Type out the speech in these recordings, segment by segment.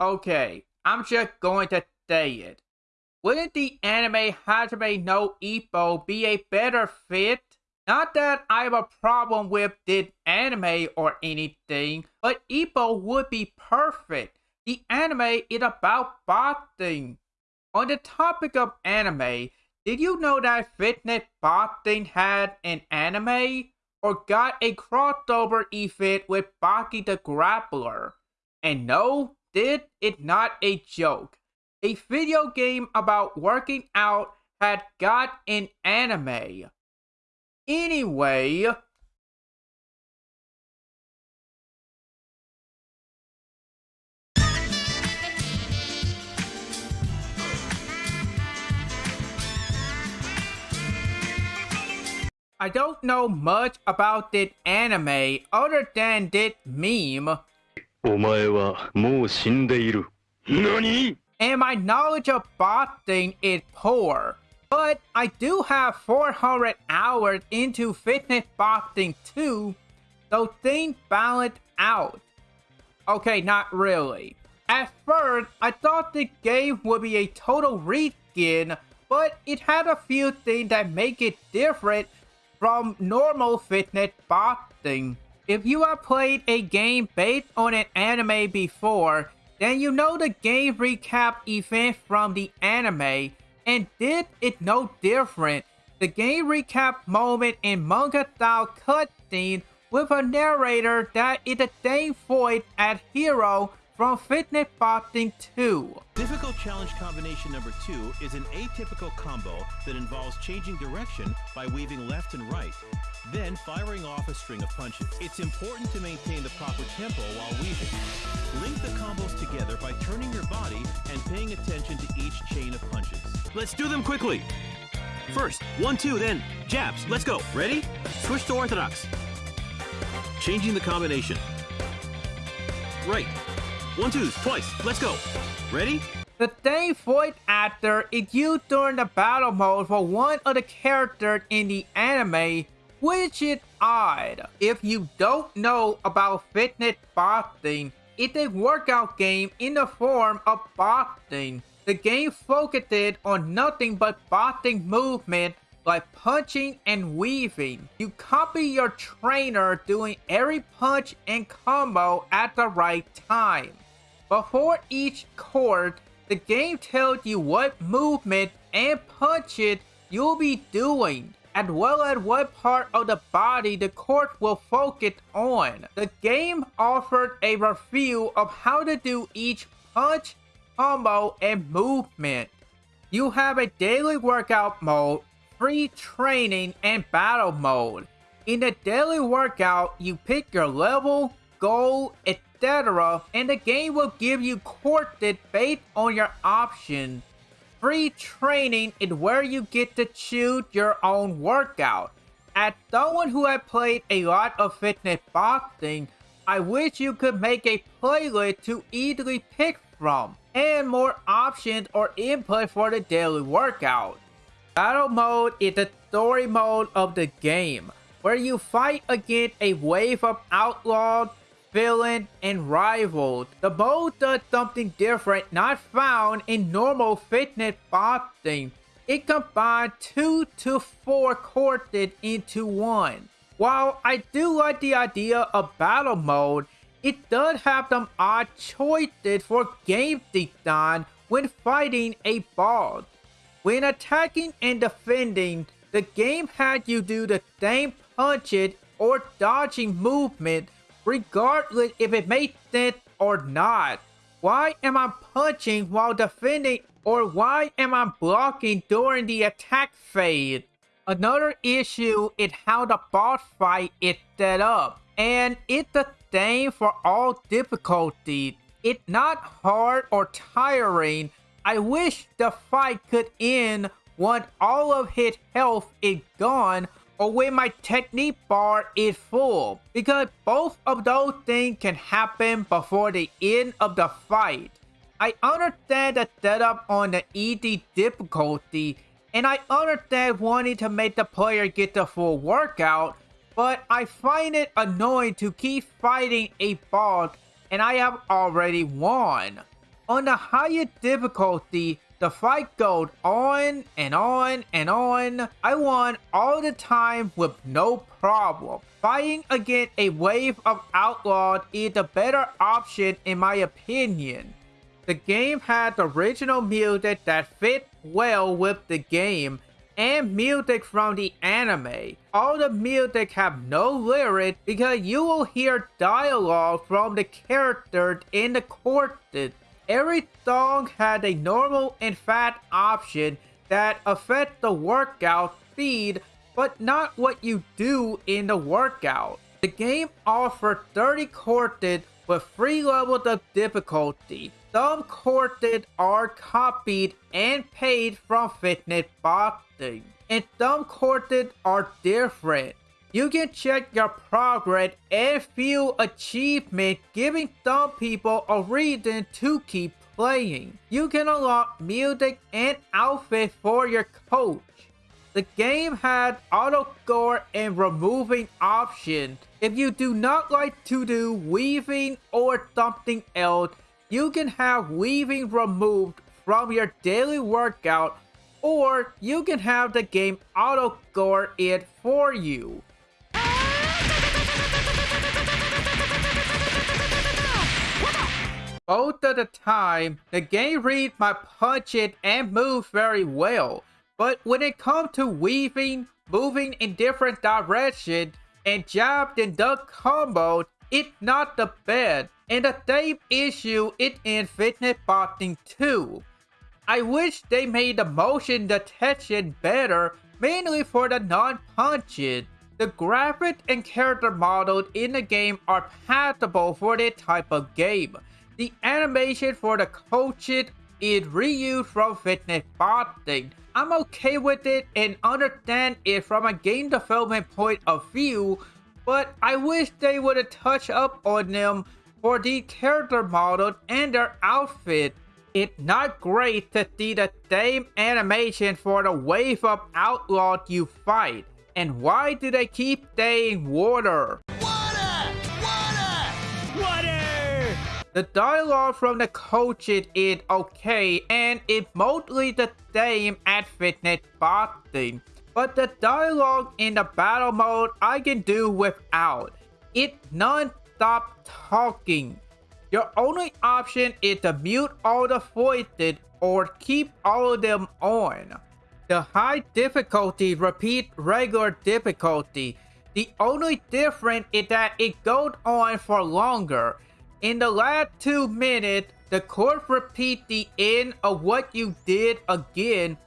Okay, I'm just going to say it. Wouldn't the anime Hajime no Ippo be a better fit? Not that I have a problem with this anime or anything, but Ippo would be perfect. The anime is about boxing. On the topic of anime, did you know that Fitness Boxing had an anime? Or got a crossover event with Baki the Grappler? And no, this it not a joke. A video game about working out had got an anime. Anyway, I don't know much about that anime other than that meme. お前はもう死んでいる。何 and my knowledge of boxing is poor. But I do have 400 hours into fitness boxing too, so things balance out. Okay, not really. At first, I thought the game would be a total reskin, but it had a few things that make it different from normal fitness boxing. If you have played a game based on an anime before, then you know the game recap event from the anime, and this is no different. The game recap moment in manga style cutscene with a narrator that is the same voice as Hero from Fitness Boxing 2. Difficult challenge combination number two is an atypical combo that involves changing direction by weaving left and right, then firing off a string of punches. It's important to maintain the proper tempo while weaving. Link the combos together by turning your body and paying attention to each chain of punches. Let's do them quickly. First, one, two, then jabs. Let's go. Ready? Switch to orthodox. Changing the combination. Right. One, twos, twice. Let's go. Ready? The same void actor is used during the battle mode for one of the characters in the anime, which is odd. If you don't know about fitness boxing, it's a workout game in the form of boxing. The game focuses on nothing but boxing movement like punching and weaving. You copy your trainer doing every punch and combo at the right time. Before each court, the game tells you what movement and punches you'll be doing, as well as what part of the body the court will focus on. The game offered a review of how to do each punch, combo, and movement. You have a daily workout mode, free training, and battle mode. In the daily workout, you pick your level, goal, etc etc. And the game will give you courses based on your option. Free training is where you get to choose your own workout. As someone who has played a lot of fitness boxing, I wish you could make a playlist to easily pick from, and more options or input for the daily workout. Battle mode is the story mode of the game, where you fight against a wave of outlaws villain, and rival. The mode does something different not found in normal fitness boxing. It combines two to four courses into one. While I do like the idea of battle mode, it does have some odd choices for game design when fighting a boss. When attacking and defending, the game had you do the same punches or dodging movement regardless if it makes sense or not. Why am I punching while defending or why am I blocking during the attack phase? Another issue is how the boss fight is set up. And it's the same for all difficulties. It's not hard or tiring. I wish the fight could end once all of his health is gone or when my technique bar is full because both of those things can happen before the end of the fight. I understand the setup on the easy difficulty and I understand wanting to make the player get the full workout but I find it annoying to keep fighting a boss and I have already won. On the higher difficulty, the fight goes on and on and on. I won all the time with no problem. Fighting against a wave of outlaws is the better option in my opinion. The game had original music that fit well with the game and music from the anime. All the music have no lyrics because you will hear dialogue from the characters in the courses. Every song had a normal and fat option that affect the workout speed but not what you do in the workout. The game offered 30 courses with 3 levels of difficulty. Some courses are copied and paid from fitness boxing, and some courses are different. You can check your progress and feel achievement giving some people a reason to keep playing. You can unlock music and outfits for your coach. The game had auto score and removing options. If you do not like to do weaving or something else, you can have weaving removed from your daily workout or you can have the game auto score it for you. Both of the time, the game reads my punches and moves very well. But when it comes to weaving, moving in different directions, and jab and duck combos, it's not the best. And the same issue is in Fitness Boxing 2. I wish they made the motion detection better, mainly for the non-punches. The graphics and character models in the game are passable for this type of game. The animation for the coaches is reused from Fitness Boxing, I'm okay with it and understand it from a game development point of view, but I wish they would have touched up on them for the character models and their outfit. It's not great to see the same animation for the wave of outlaws you fight. And why do they keep saying water? The dialogue from the coaches is okay and it's mostly the same as fitness boxing. But the dialogue in the battle mode I can do without. It's non-stop talking. Your only option is to mute all the voices or keep all of them on. The high difficulty repeats regular difficulty. The only difference is that it goes on for longer. In the last two minutes, the court repeat the end of what you did again,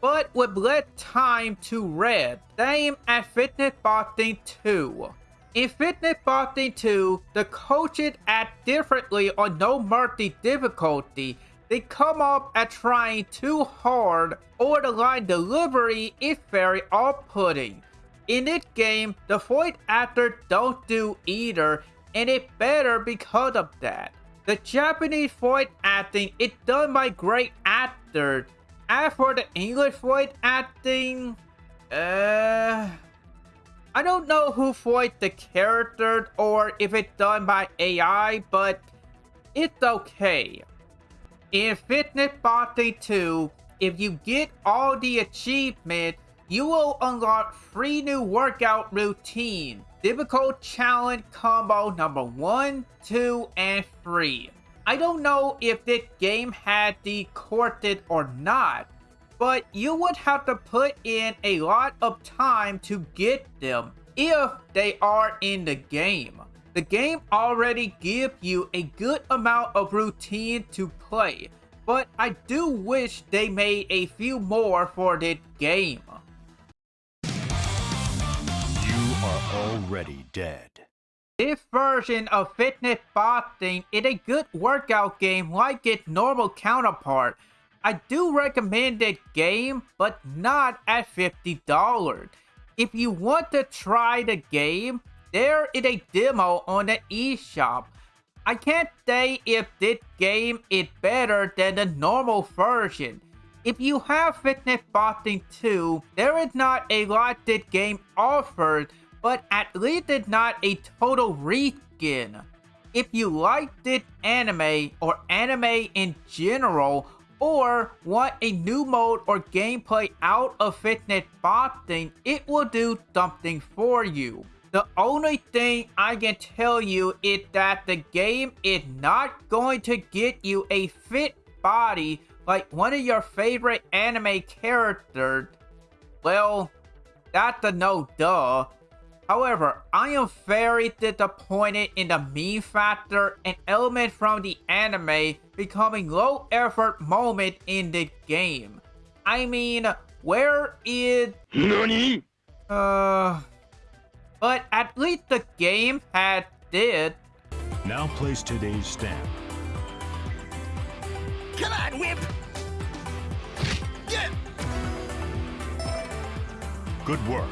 but with less time to read. Same as Fitness Boxing 2. In Fitness Boxing 2, the coaches act differently on No Mercy difficulty. They come off at trying too hard, or the line delivery is very off-putting. In this game, the voice actors don't do either, and it better because of that. The Japanese voice acting is done by great actors. As for the English voice acting, uh, I don't know who voiced the characters or if it's done by AI, but it's okay. In Fitness Boxing 2, if you get all the achievements, you will unlock three new workout routines difficult challenge combo number 1, 2, and 3. I don't know if this game had the courses or not, but you would have to put in a lot of time to get them if they are in the game. The game already gives you a good amount of routine to play, but I do wish they made a few more for this game. Already dead. This version of Fitness Boxing is a good workout game like its normal counterpart. I do recommend this game, but not at $50. If you want to try the game, there is a demo on the eShop. I can't say if this game is better than the normal version. If you have Fitness Boxing 2, there is not a lot this game offers but at least it's not a total reskin. if you like this anime or anime in general, or want a new mode or gameplay out of Fitness Boxing, it will do something for you. The only thing I can tell you is that the game is not going to get you a fit body like one of your favorite anime characters. Well, that's a no duh. However, I am very disappointed in the meme factor and element from the anime becoming low effort moment in the game. I mean, where is... NANI? Uh... But at least the game had this. Now place today's stamp. Come on, Whip! Yeah! Good work.